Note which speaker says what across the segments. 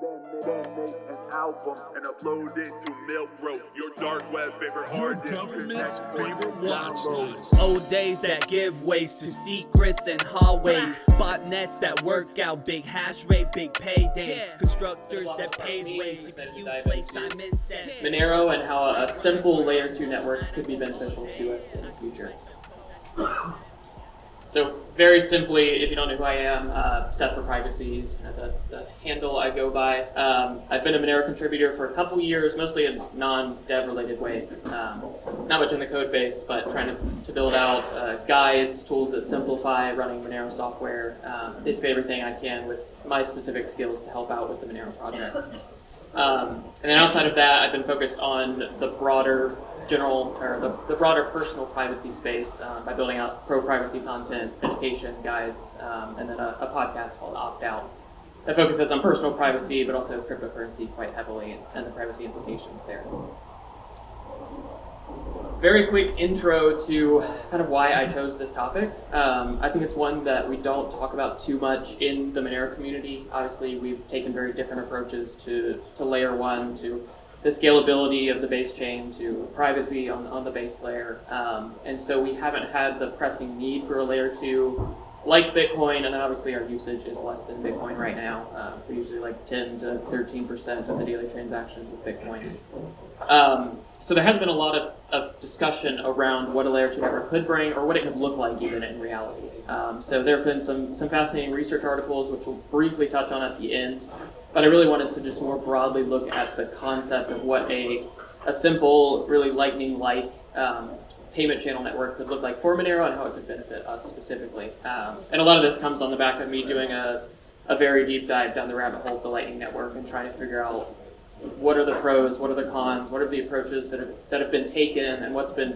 Speaker 1: Then make an album and upload it to Milkroad, your dark web favorite
Speaker 2: Your
Speaker 1: hard disk.
Speaker 2: government's favorite
Speaker 1: to
Speaker 2: watch list.
Speaker 3: Old days that give ways to secrets and hallways. Botnets that work out big hash rate, big payday. Constructors that pave ways. If you play Simon says.
Speaker 4: Monero and how a simple layer 2 network could be beneficial to us in the future. So very simply, if you don't know who I am, uh, Seth for Privacy is kind of the, the handle I go by. Um, I've been a Monero contributor for a couple years, mostly in non-dev related ways. Um, not much in the code base, but trying to, to build out uh, guides, tools that simplify running Monero software, um, basically everything I can with my specific skills to help out with the Monero project. Um, and then outside of that, I've been focused on the broader general, or the, the broader personal privacy space um, by building out pro-privacy content, education guides, um, and then a, a podcast called Opt Out that focuses on personal privacy, but also cryptocurrency quite heavily and, and the privacy implications there. Very quick intro to kind of why I chose this topic. Um, I think it's one that we don't talk about too much in the Monero community. Obviously, we've taken very different approaches to, to layer one, to the scalability of the base chain, to privacy on, on the base layer. Um, and so we haven't had the pressing need for a layer two like Bitcoin, and obviously our usage is less than Bitcoin right now. Uh, we're usually like 10 to 13% of the daily transactions of Bitcoin. Um, so there has been a lot of, of discussion around what a layer 2 network could bring or what it could look like even in reality. Um, so there have been some, some fascinating research articles which we'll briefly touch on at the end, but I really wanted to just more broadly look at the concept of what a, a simple, really lightning-like um, payment channel network could look like for Monero and how it could benefit us specifically. Um, and a lot of this comes on the back of me doing a, a very deep dive down the rabbit hole of the Lightning Network and trying to figure out what are the pros, what are the cons, what are the approaches that have, that have been taken, and what's been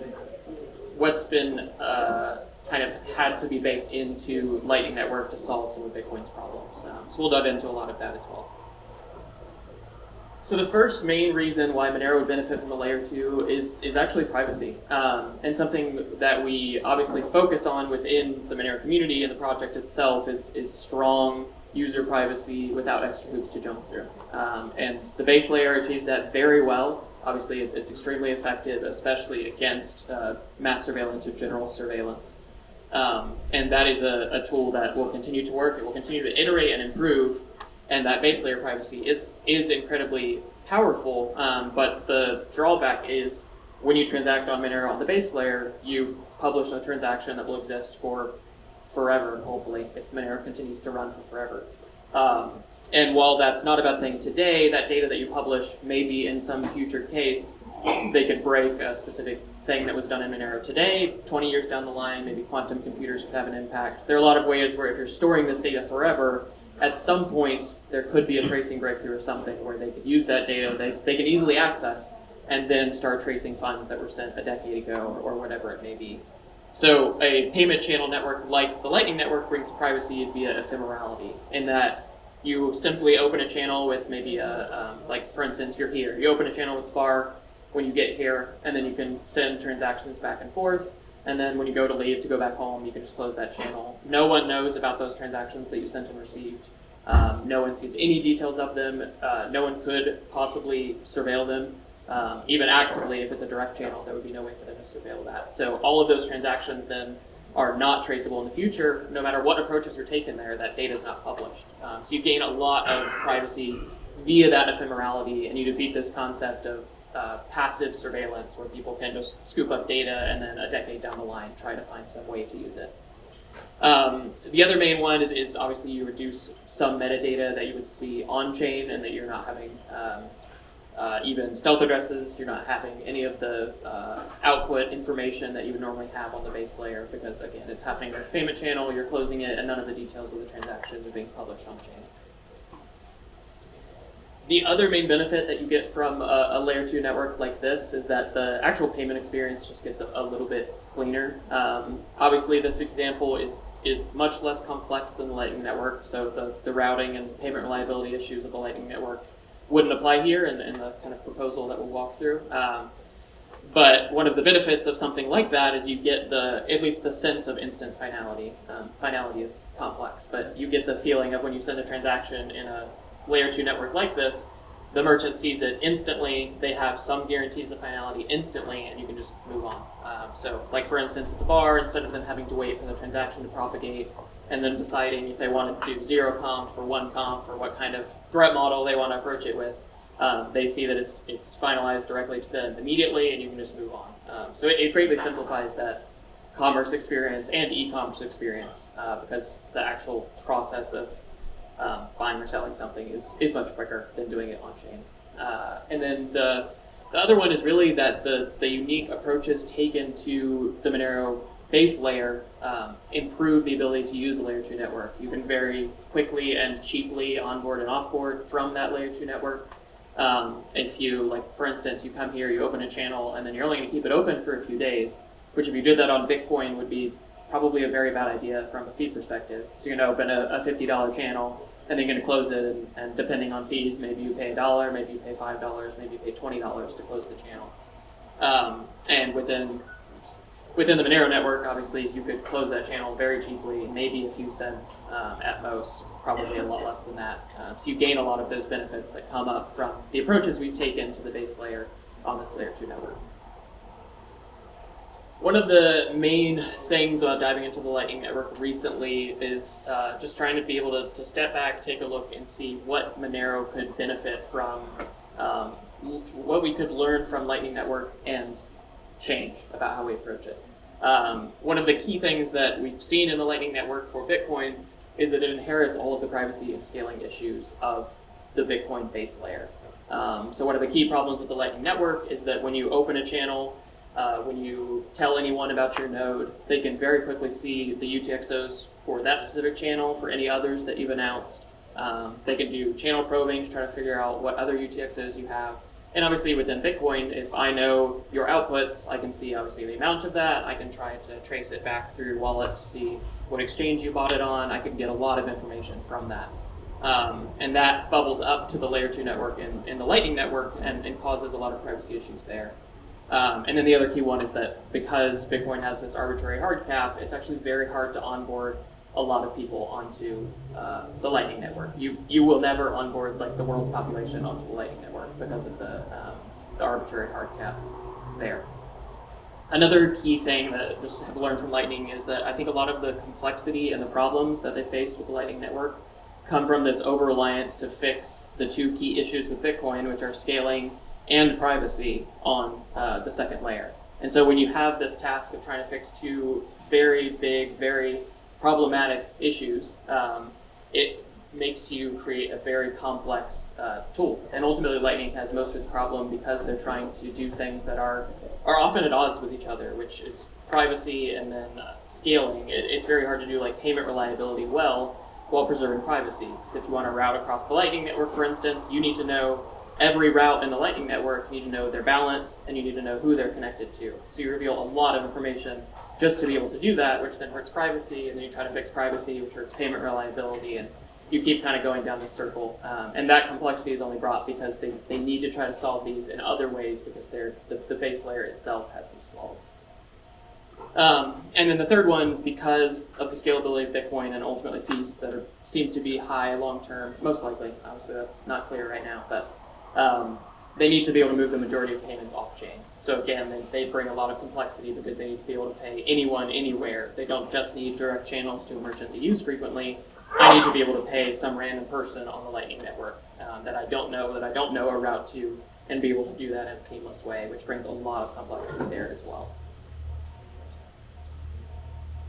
Speaker 4: what's been uh, kind of had to be baked into Lightning Network to solve some of Bitcoin's problems. Um, so we'll dive into a lot of that as well. So the first main reason why Monero would benefit from a layer two is, is actually privacy, um, and something that we obviously focus on within the Monero community and the project itself is, is strong user privacy without extra hoops to jump through. Um, and the base layer achieves that very well. Obviously, it's, it's extremely effective, especially against uh, mass surveillance or general surveillance. Um, and that is a, a tool that will continue to work. It will continue to iterate and improve and that base layer privacy is is incredibly powerful. Um, but the drawback is when you transact on Monero on the base layer, you publish a transaction that will exist for forever, hopefully, if Monero continues to run for forever. Um, and while that's not a bad thing today, that data that you publish maybe in some future case, they could break a specific thing that was done in Monero today, 20 years down the line, maybe quantum computers could have an impact. There are a lot of ways where if you're storing this data forever, at some point there could be a tracing breakthrough or something where they could use that data they, they can easily access and then start tracing funds that were sent a decade ago or, or whatever it may be. So a payment channel network like the Lightning Network brings privacy via ephemerality in that you simply open a channel with maybe a, um, like for instance, you're here. You open a channel with the bar when you get here, and then you can send transactions back and forth. And then when you go to leave to go back home, you can just close that channel. No one knows about those transactions that you sent and received. Um, no one sees any details of them. Uh, no one could possibly surveil them. Um, even actively, if it's a direct channel, there would be no way for them to surveil that. So all of those transactions then are not traceable in the future. No matter what approaches are taken there, that data is not published. Um, so you gain a lot of privacy via that ephemerality, and you defeat this concept of uh, passive surveillance where people can just scoop up data and then a decade down the line try to find some way to use it. Um, the other main one is, is, obviously you reduce some metadata that you would see on-chain and that you're not having um, uh, even stealth addresses, you're not having any of the uh, output information that you would normally have on the base layer because again, it's happening in this payment channel, you're closing it, and none of the details of the transactions are being published on-chain. The other main benefit that you get from a, a, layer 2 network like this is that the actual payment experience just gets a, a little bit cleaner. Um, obviously, this example is, is much less complex than the Lightning Network, so the, the routing and payment reliability issues of the Lightning Network wouldn't apply here in, in the kind of proposal that we'll walk through. Um, but one of the benefits of something like that is you get the, at least the sense of instant finality. Um, finality is complex, but you get the feeling of when you send a transaction in a layer two network like this, the merchant sees it instantly. They have some guarantees of finality instantly, and you can just move on. Um, so, like for instance, at the bar, instead of them having to wait for the transaction to propagate and then deciding if they want to do zero conf or one conf or what kind of threat model they want to approach it with, um, they see that it's it's finalized directly to them immediately, and you can just move on. Um, so it, it greatly simplifies that commerce experience and e-commerce experience uh, because the actual process of um, buying or selling something is, is much quicker than doing it on chain. Uh, and then the, the other one is really that the, the unique approaches taken to the Monero base layer um, improve the ability to use a layer 2 network. You can very quickly and cheaply onboard and offboard from that layer 2 network. Um, if you, like, for instance, you come here, you open a channel, and then you're only going to keep it open for a few days, which if you did that on Bitcoin would be probably a very bad idea from a fee perspective. So you're going to open a, a $50 channel, and then you're going to close it, and, and, depending on fees, maybe you pay a dollar, maybe you pay five dollars, maybe you pay twenty dollars to close the channel. Um, and within within the Monero network, obviously, you could close that channel very cheaply, maybe a few cents um, at most, probably a lot less than that. Um, so you gain a lot of those benefits that come up from the approaches we've taken to the base layer on this layer two network. One of the main things about diving into the Lightning Network recently is uh, just trying to be able to, to, step back, take a look, and see what Monero could benefit from, um, what we could learn from Lightning Network and change about how we approach it. Um, one of the key things that we've seen in the Lightning Network for Bitcoin is that it inherits all of the privacy and scaling issues of the Bitcoin base layer. Um, so one of the key problems with the Lightning Network is that when you open a channel, uh, when you tell anyone about your node, they can very quickly see the UTXOs for that specific channel, for any others that you've announced. Um, they can do channel probing to try to figure out what other UTXOs you have. And obviously within Bitcoin, if I know your outputs, I can see obviously the amount of that. I can try to trace it back through your wallet to see what exchange you bought it on. I can get a lot of information from that. Um, and that bubbles up to the layer two network in, in the Lightning network and, and causes a lot of privacy issues there. Um, and then the other key one is that because Bitcoin has this arbitrary hard cap, it's actually very hard to onboard a lot of people onto uh, the Lightning Network. You you will never onboard like the world's population onto the Lightning Network because of the, um, the arbitrary hard cap there. Another key thing that I just have learned from Lightning is that I think a lot of the complexity and the problems that they face with the Lightning Network come from this over-reliance to fix the two key issues with Bitcoin, which are scaling and privacy on uh, the second layer. And so when you have this task of trying to fix two very big, very problematic issues, um, it makes you create a very complex uh, tool. And ultimately, Lightning has most of its problem because they're trying to do things that are are often at odds with each other, which is privacy and then uh, scaling. It, it's very hard to do like payment reliability well while preserving privacy. Because if you want to route across the Lightning network, for instance, you need to know every route in the Lightning Network, you need to know their balance, and you need to know who they're connected to. So you reveal a lot of information just to be able to do that, which then hurts privacy, and then you try to fix privacy, which hurts payment reliability, and you keep kind of going down this circle. Um, and that complexity is only brought because they, they need to try to solve these in other ways because they're, the, the base layer itself has these flaws. Um, and then the third one, because of the scalability of Bitcoin and ultimately fees that are, seem to be high long term, most likely, obviously that's not clear right now, but um, they need to be able to move the majority of payments off chain. So again, they, they bring a lot of complexity because they need to be able to pay anyone anywhere. They don't just need direct channels to a merchant they use frequently. I need to be able to pay some random person on the Lightning Network um, that I don't know, that I don't know a route to, and be able to do that in a seamless way, which brings a lot of complexity there as well.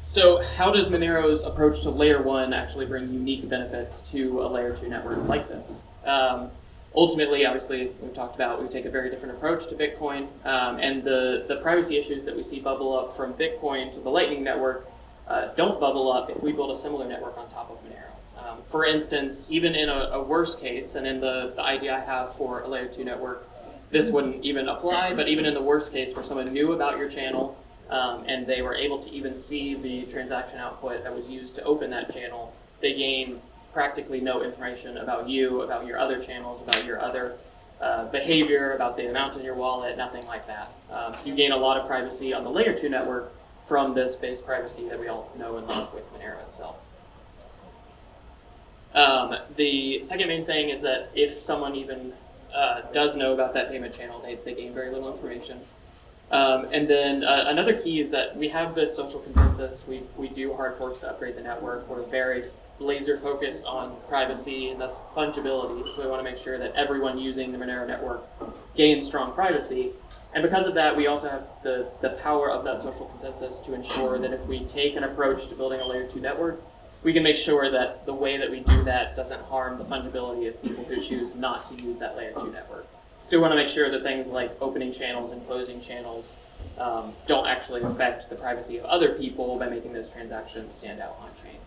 Speaker 4: So how does Monero's approach to layer one actually bring unique benefits to a layer two network like this? Um, ultimately, obviously, we've talked about we take a very different approach to Bitcoin, um, and the, the privacy issues that we see bubble up from Bitcoin to the Lightning Network uh, don't bubble up if we build a similar network on top of Monero. Um, for instance, even in a, a, worst case, and in the, the idea I have for a layer 2 network, this wouldn't even apply, but even in the worst case where someone knew about your channel um, and they were able to even see the transaction output that was used to open that channel, they gain practically no information about you, about your other channels, about your other uh, behavior, about the amount in your wallet, nothing like that. Um, so you gain a lot of privacy on the layer 2 network from this base privacy that we all know and love with Monero itself. Um, the second main thing is that if someone even uh, does know about that payment channel, they, they gain very little information. Um, and then uh, another key is that we have this social consensus. We, we do hard forks to upgrade the network. We're very laser focused on privacy and thus fungibility. So we want to make sure that everyone using the Monero network gains strong privacy. And because of that, we also have the, the power of that social consensus to ensure that if we take an approach to building a layer two network, we can make sure that the way that we do that doesn't harm the fungibility of people who choose not to use that layer two network. So we want to make sure that things like opening channels and closing channels um, don't actually affect the privacy of other people by making those transactions stand out on chain.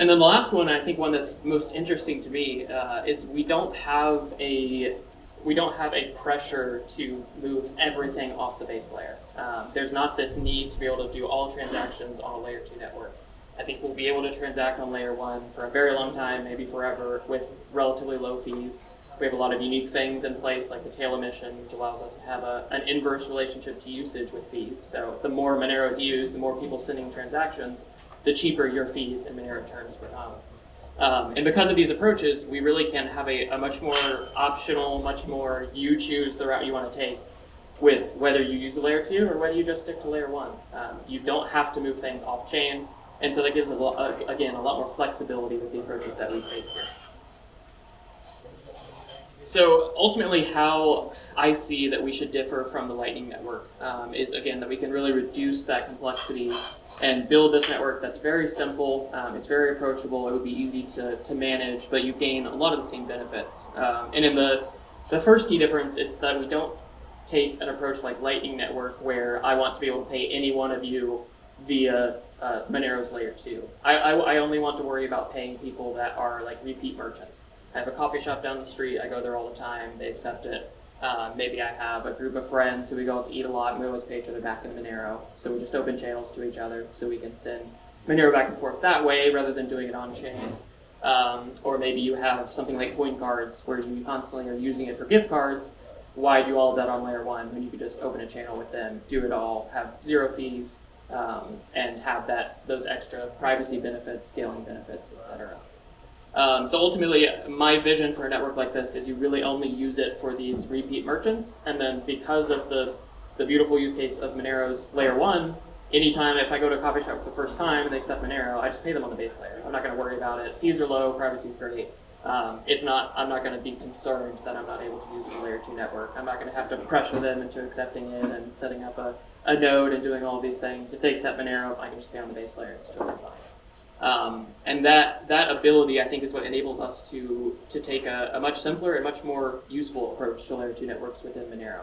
Speaker 4: And then the last one, I think one that's most interesting to me, uh, is we don't have a we don't have a pressure to move everything off the base layer. Um, there's not this need to be able to do all transactions on a layer two network. I think we'll be able to transact on layer one for a very long time, maybe forever, with relatively low fees. We have a lot of unique things in place, like the tail emission, which allows us to have a, an inverse relationship to usage with fees. So the more Monero is used, the more people sending transactions, the cheaper your fees in Monero terms become. Um, and because of these approaches, we really can have a, a, much more optional, much more you choose the route you want to take with whether you use a layer two or whether you just stick to layer one. Um, you don't have to move things off chain, and so that gives, a lot, again, a lot more flexibility with the approaches that we take here. So ultimately, how I see that we should differ from the Lightning Network um, is, again, that we can really reduce that complexity and build this network that's very simple, um, it's very approachable, it would be easy to, to manage, but you gain a lot of the same benefits. Um, and in the, the first key difference, it's that we don't take an approach like Lightning Network where I want to be able to pay any one of you via uh, Monero's layer 2. I, I, I only want to worry about paying people that are like repeat merchants. I have a coffee shop down the street, I go there all the time, they accept it. Uh, maybe I have a group of friends who we go out to eat a lot and we always pay each other back in Monero. So we just open channels to each other so we can send Monero back and forth that way rather than doing it on chain. Um, or maybe you have something like CoinCards where you constantly are using it for gift cards. Why do all of that on layer one when you could just open a channel with them, do it all, have zero fees, um, and have that those extra privacy benefits, scaling benefits, etc. Um, so ultimately, my vision for a network like this is you really only use it for these repeat merchants, and then because of the, the beautiful use case of Monero's layer one, anytime if I go to a coffee shop for the first time and they accept Monero, I just pay them on the base layer. I'm not going to worry about it. Fees are low, privacy is great. Um, it's not. I'm not going to be concerned that I'm not able to use the layer two network. I'm not going to have to pressure them into accepting it and setting up a, a node and doing all these things. If they accept Monero, I can just pay on the base layer. It's totally fine. Um, and that, that ability, I think, is what enables us to, to take a, a, much simpler and much more useful approach to layer 2 networks within Monero.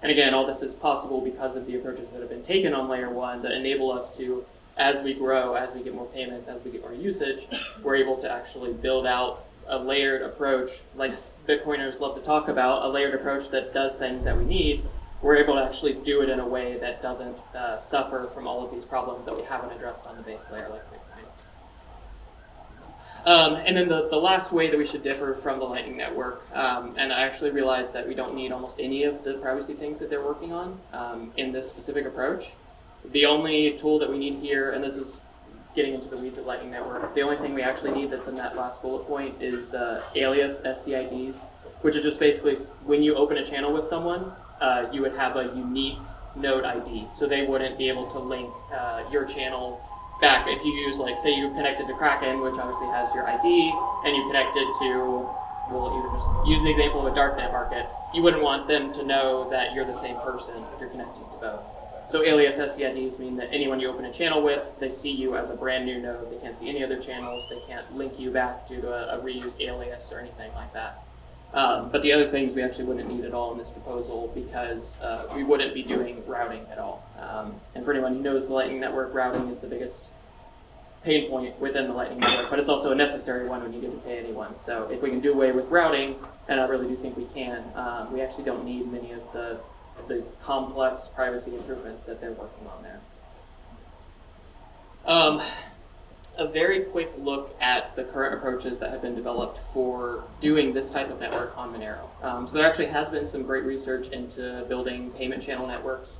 Speaker 4: And again, all this is possible because of the approaches that have been taken on layer 1 that enable us to, as we grow, as we get more payments, as we get more usage, we're able to actually build out a layered approach, like Bitcoiners love to talk about, a layered approach that does things that we need. We're able to actually do it in a way that doesn't uh, suffer from all of these problems that we haven't addressed on the base layer like. Um, and then the, the last way that we should differ from the Lightning Network, um, and I actually realized that we don't need almost any of the privacy things that they're working on um, in this specific approach. The only tool that we need here, and this is getting into the weeds of Lightning Network, the only thing we actually need that's in that last bullet point is uh, alias SCIDs, which is just basically when you open a channel with someone, uh, you would have a unique node ID. So they wouldn't be able to link uh, your channel back if you use like say you connected to Kraken, which obviously has your ID, and you connected to we'll just use the example of a darknet market, you wouldn't want them to know that you're the same person if you're connecting to both. So alias SCIDs mean that anyone you open a channel with, they see you as a brand new node. They can't see any other channels. They can't link you back due to a, a reused alias or anything like that. Um, but the other things we actually wouldn't need at all in this proposal because uh, we wouldn't be doing routing at all. Um, and for anyone who knows the Lightning Network, routing is the biggest pain point within the Lightning Network, but it's also a necessary one when you get to pay anyone. So if we can do away with routing, and I really do think we can, um, we actually don't need many of the, the complex privacy improvements that they're working on there. A very quick look at the current approaches that have been developed for doing this type of network on Monero. Um, so there actually has been some great research into building payment channel networks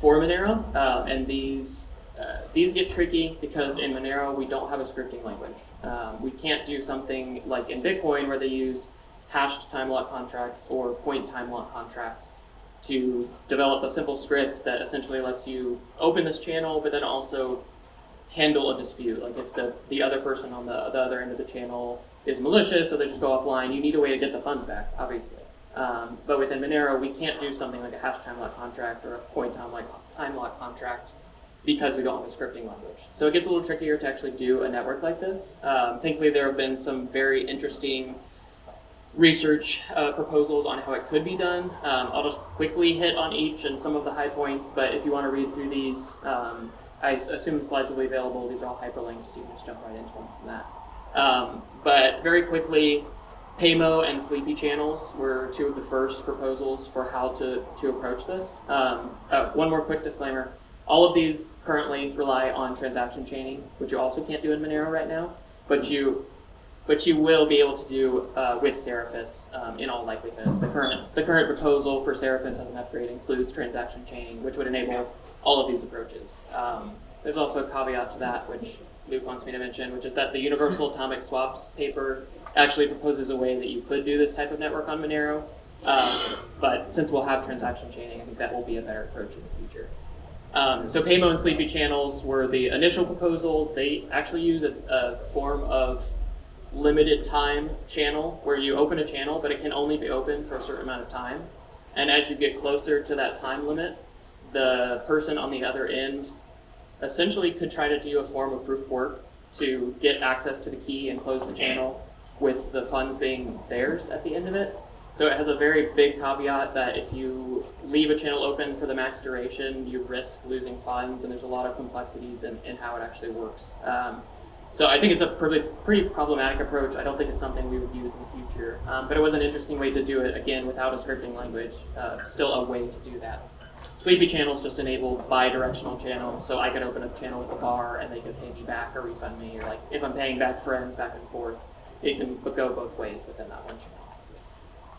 Speaker 4: for Monero, uh, and these uh, these get tricky because in Monero we don't have a scripting language. Um, we can't do something like in Bitcoin where they use hashed time lock contracts or point time lock contracts to develop a simple script that essentially lets you open this channel, but then also handle a dispute. Like if the, the other person on the, the other end of the channel is malicious, so they just go offline, you need a way to get the funds back, obviously. Um, but within Monero, we can't do something like a hash time lock contract or a point time lock, time lock contract because we don't have a scripting language. So it gets a little trickier to actually do a network like this. Um, thankfully, there have been some very interesting research uh, proposals on how it could be done. Um, I'll just quickly hit on each and some of the high points, but if you want to read through these, um, I assume the slides will be available. These are all hyperlinked, so you can just jump right into them from that. Um, but very quickly, Paymo and Sleepy channels were two of the first proposals for how to, to approach this. Um, uh, one more quick disclaimer. All of these currently rely on transaction chaining, which you also can't do in Monero right now, but you but you will be able to do uh, with Seraphis um, in all likelihood. The current the current proposal for Seraphis as an upgrade includes transaction chaining, which would enable all of these approaches. Um, there's also a caveat to that, which Luke wants me to mention, which is that the Universal Atomic Swaps paper actually proposes a way that you could do this type of network on Monero. Um, but since we'll have transaction chaining, I think that will be a better approach in the future. Um, so Paymo and Sleepy channels were the initial proposal. They actually use a, a form of limited time channel where you open a channel, but it can only be open for a certain amount of time. And as you get closer to that time limit, the person on the other end essentially could try to do a form of proof of work to get access to the key and close the channel with the funds being theirs at the end of it. So it has a very big caveat that if you leave a channel open for the max duration, you risk losing funds, and there's a lot of complexities in, in how it actually works. Um, so I think it's a pretty, pretty problematic approach. I don't think it's something we would use in the future. Um, but it was an interesting way to do it, again, without a scripting language. Uh, still a way to do that. Sleepy channels just enable bi-directional channels, so I could open up a channel with a bar and they could pay me back or refund me, or like if I'm paying back friends back and forth, it can go both ways within that one channel.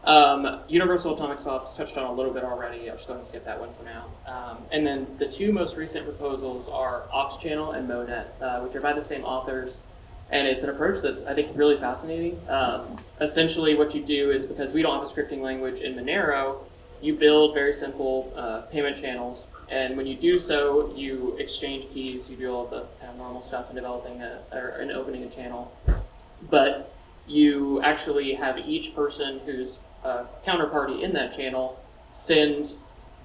Speaker 4: Um, Universal Atomic Swaps touched on a little bit already. I'll just go ahead and skip that one for now. Um, and then the two most recent proposals are AuxChannel and Monet, uh, which are by the same authors. And it's an approach that's, I think, really fascinating. Um, essentially, what you do is because we don't have a scripting language in Monero, you build very simple uh, payment channels. And when you do so, you exchange keys, you do all the kind of normal stuff in developing a, or in opening a channel. But you actually have each person who's a counterparty in that channel send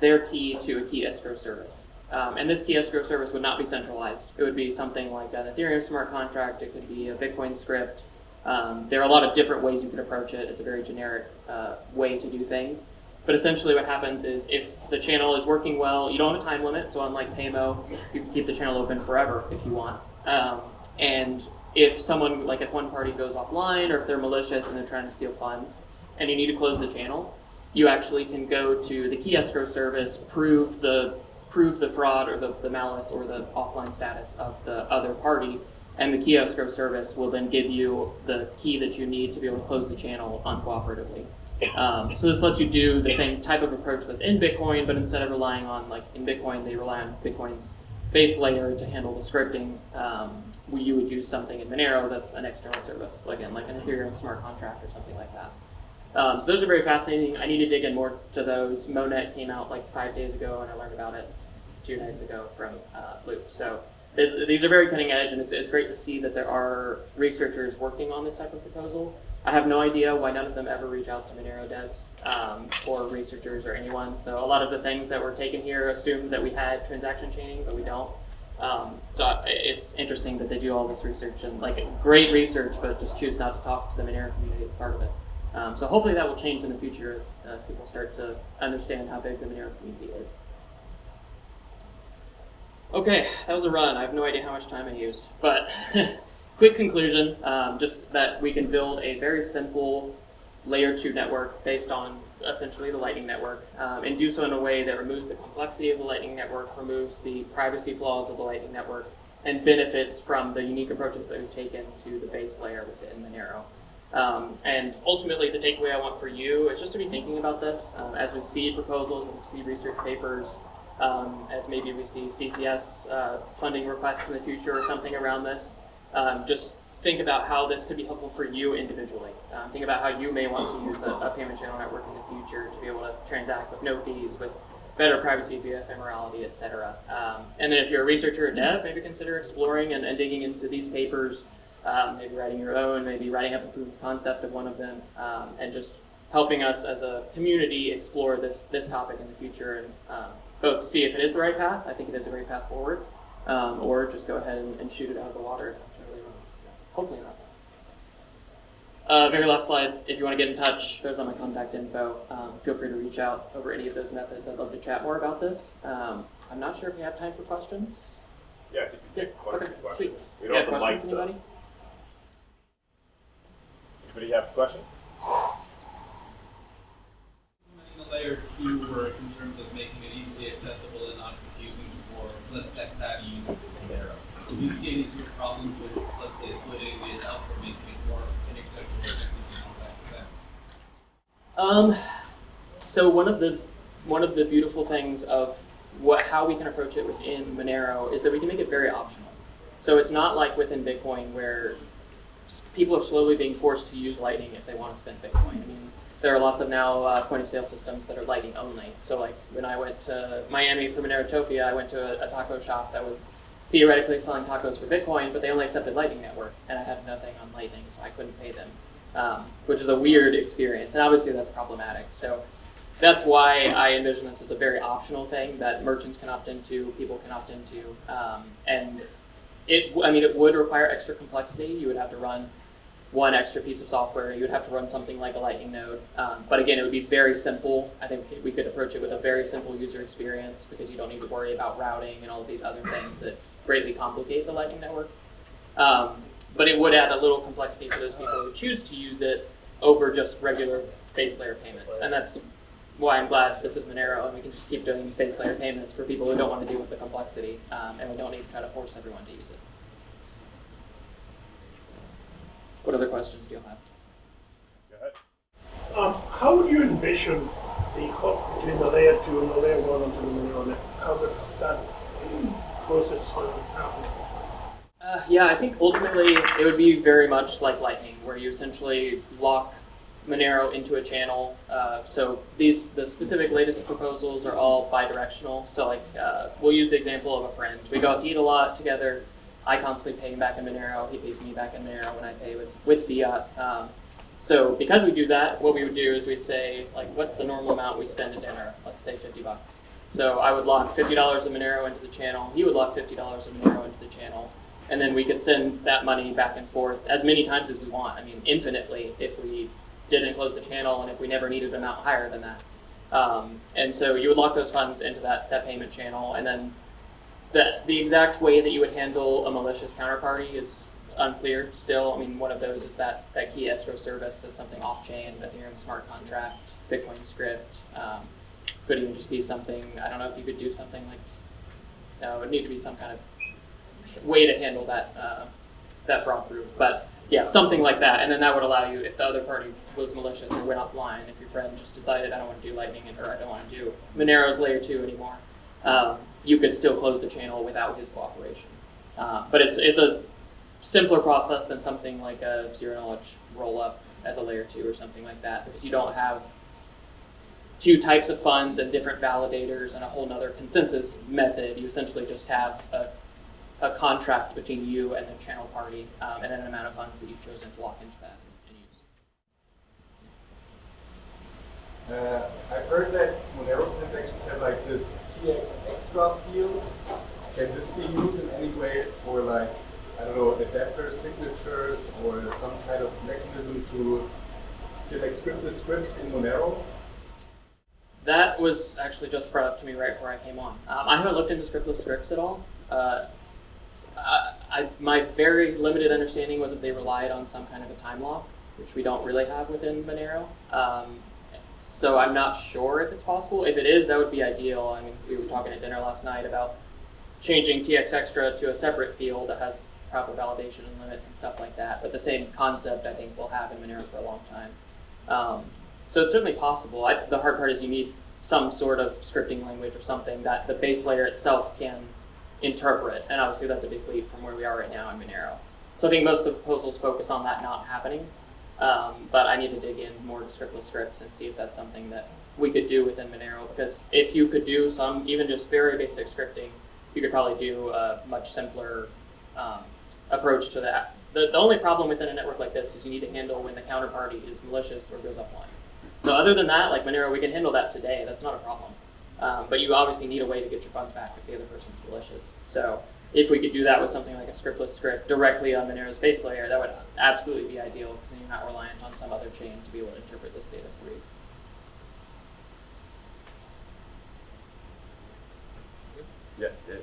Speaker 4: their key to a key escrow service. Um, and this key escrow service would not be centralized. It would be something like an Ethereum smart contract. It could be a Bitcoin script. Um, there are a lot of different ways you can approach it. It's a very generic uh, way to do things. But essentially what happens is if the channel is working well, you don't have a time limit. So unlike Paymo, you can keep the channel open forever if you want. Um, and if someone, like if one party goes offline or if they're malicious and they're trying to steal funds and you need to close the channel, you actually can go to the key escrow service, prove the prove the fraud or the, the malice or the offline status of the other party, and the key escrow service will then give you the key that you need to be able to close the channel uncooperatively. Um, so this lets you do the same type of approach that's in Bitcoin, but instead of relying on like in Bitcoin, they rely on Bitcoin's base layer to handle the scripting. Um, we, you would use something in Monero that's an external service, like in like an Ethereum smart contract or something like that. Um, so those are very fascinating. I need to dig in more to those. Monet came out like five days ago, and I learned about it two nights ago from uh, Luke. So this, these are very cutting edge, and it's, it's great to see that there are researchers working on this type of proposal. I have no idea why none of them ever reach out to Monero devs um, or researchers or anyone. So a lot of the things that were taken here assumed that we had transaction chaining, but we don't. Um, so it's interesting that they do all this research and like great research, but just choose not to talk to the Monero community as part of it. Um, so hopefully that will change in the future as uh, people start to understand how big the Monero community is. Okay, that was a run. I have no idea how much time I used, but quick conclusion, um, just that we can build a very simple layer two network based on essentially the Lightning Network, um, and do so in a way that removes the complexity of the Lightning Network, removes the privacy flaws of the Lightning Network, and benefits from the unique approaches that we've taken to the base layer within Monero. Um, and ultimately, the takeaway I want for you is just to be thinking about this um, as we see proposals, as we see research papers. um, as maybe we see CCS uh, funding requests in the future or something around this. Um, just think about how this could be helpful for you individually. Um, think about how you may want to use a, a payment channel network in the future to be able to transact with no fees, with better privacy via ephemerality, et cetera. Um, and then if you're a researcher or dev, maybe consider exploring and, and digging into these papers, um, maybe writing your own, maybe writing up a proof of concept of one of them, um, and just helping us as a community explore this, this topic in the future and um, both see if it is the right path, I think it is a great path forward, um, or just go ahead and, and shoot it out of the water if it's totally wrong. So hopefully not. Uh, very last slide, if you want to get in touch, there's all my contact info. Um, feel free to reach out over any of those methods. I'd love to chat more about this. Um, I'm not sure if you have time for questions.
Speaker 2: Yeah, I think we
Speaker 4: Yeah,
Speaker 2: take quite a
Speaker 4: okay,
Speaker 2: few
Speaker 4: sweet.
Speaker 2: We don't have the
Speaker 4: questions,
Speaker 2: mic
Speaker 4: anybody?
Speaker 2: Anybody have a question?
Speaker 5: implementing the layer two work in terms of making it easily accessible and not confusing for less tech savvy users in Do you see any sort of problems with, say, splitting it more inaccessible?
Speaker 4: Um, so one of the one of the beautiful things of what how we can approach it within Monero is that we can make it very optional. So it's not like within Bitcoin where people are slowly being forced to use Lightning if they want to spend Bitcoin. I mean, there are lots of now uh, point of sale systems that are Lightning only. So like when I went to Miami for Monerotopia, I went to a, a taco shop that was theoretically selling tacos for Bitcoin, but they only accepted Lightning Network, and I had nothing on Lightning, so I couldn't pay them, um, which is a weird experience, and obviously that's problematic. So that's why I envision this as a very optional thing that merchants can opt into, people can opt into, um, and it. I mean, it would require extra complexity. You would have to run one extra piece of software. You would have to run something like a Lightning node, um, but again, it would be very simple. I think we could approach it with a very simple user experience because you don't need to worry about routing and all of these other things that greatly complicate the Lightning network. Um, but it would add a little complexity for those people who choose to use it over just regular base layer payments, and that's why I'm glad this is Monero and we can just keep doing base layer payments for people who don't want to deal with the complexity, um, and we don't need to try to force everyone to use it. What other questions do you have?
Speaker 2: Go.
Speaker 6: Um, how would you envision the hook between the layer two and the layer one onto the Monero net? How would that
Speaker 4: Uh, yeah, I think ultimately it would be very much like Lightning, where you essentially lock Monero into a channel. Uh, so these the specific latest proposals are all bi-directional. So like uh, we'll use the example of a friend. We go out to eat a lot together. I constantly pay him back in Monero. He pays me back in Monero when I pay with with fiat. Um, so because we do that, what we would do is we'd say like, what's the normal amount we spend at dinner? Let's say 50 bucks. So I would lock $50 of Monero into the channel. He would lock $50 of Monero into the channel and then we could send that money back and forth as many times as we want. I mean, infinitely if we didn't close the channel and if we never needed an amount higher than that. Um, and so you would lock those funds into that, that payment channel, and then the, the exact way that you would handle a malicious counterparty is unclear still. I mean, one of those is that, that key escrow service that's something off-chain, Ethereum smart contract, Bitcoin script. Um, could even just be something, I don't know if you could do something like, no, it would need to be some kind of way to handle that uh, that fraud proof. But yeah, something like that, and then that would allow you, if the other party was malicious or went offline, if your friend just decided I don't want to do Lightning or I don't want to do Monero's layer two anymore, um, you could still close the channel without his cooperation. Uh, but it's it's a simpler process than something like a zero knowledge roll up as a layer two or something like that, because you don't have two types of funds and different validators and a whole nother consensus method. You essentially just have a a contract between you and the channel party, um, and then an amount of funds that you've chosen to lock into that and use.
Speaker 7: Uh, I've heard that Monero transactions have like this TX extra field. Can this be used in any way for like, I don't know, adapter signatures or some kind of mechanism to get like scriptless scripts in Monero?
Speaker 4: That was actually just brought up to me right before I came on. Um, I haven't looked into scriptless scripts at all. Uh, I, I, my very limited understanding was that they relied on some kind of a time lock, which we don't really have within Monero. Um, so I'm not sure if it's possible. If it is, that would be ideal. I mean, we were talking at dinner last night about changing TX Extra to a separate field that has proper validation and limits and stuff like that. But the same concept, I think, we'll have in Monero for a long time. Um, so it's certainly possible. I, the hard part is you need some sort of scripting language or something that the base layer itself can interpret. And obviously that's a big leap from where we are right now in Monero. So I think most of the proposals focus on that not happening. Um, but I need to dig in more to scriptless scripts and see if that's something that we could do within Monero. Because if you could do some, even just very basic scripting, you could probably do a much simpler um, approach to that. The, the only problem within a network like this is you need to handle when the counterparty is malicious or goes offline. So other than that, like Monero, we can handle that today. That's not a problem. Um, but you obviously need a way to get your funds back if the other person's malicious. So if we could do that with something like a scriptless script directly on Monero's base layer, that would absolutely be ideal because then you're not reliant on some other chain to be able to interpret this data for you.
Speaker 2: Yeah, Dave.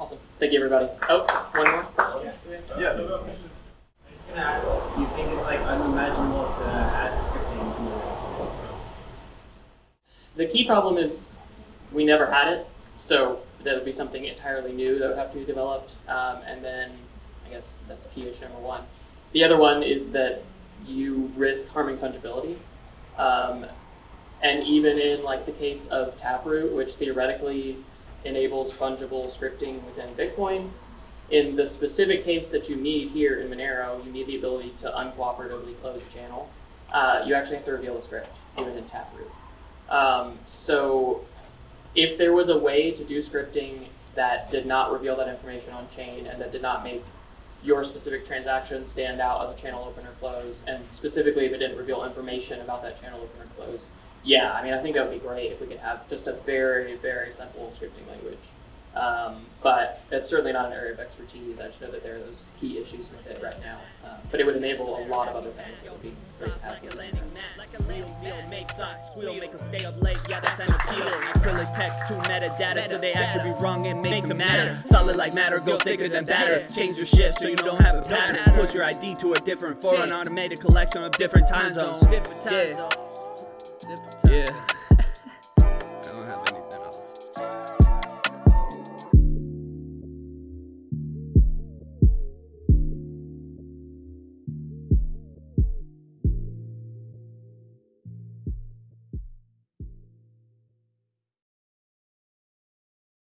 Speaker 4: Awesome. Thank you, everybody. Oh, one more? Yeah.
Speaker 2: Yeah.
Speaker 8: I was gonna ask, do you think it's like unimaginable to add scripting to Monero?
Speaker 4: The key problem is we never had it, so that would be something entirely new that would have to be developed. Um, and then I guess that's key issue number one. The other one is that you risk harming fungibility. Um, and even in like the case of Taproot, which theoretically enables fungible scripting within Bitcoin, in the specific case that you need here in Monero, you need the ability to uncooperatively close a channel. Uh, you actually have to reveal the script, even in Taproot. Um, so if there was a way to do scripting that did not reveal that information on chain and that did not make your specific transaction stand out as a channel open or close, and specifically if it didn't reveal information about that channel open or close, yeah, I mean, I think that would be great if we could have just a very, very simple scripting language. Um, but it's certainly not an area of expertise. I just know that there are those key issues with it right now. Uh, but it would enable a lot of other things that would be great to have.
Speaker 3: Like a landing mat, like a landing wheel, make socks squeal, make them stay up late, yeah, that's an appeal. Acrylic text to metadata, so they actually be wrong, it makes them matter. Solid like matter, go thicker than batter. Change your shift so you don't have a pattern. Push your ID to a different for an automated collection of different time zones. Different time zones.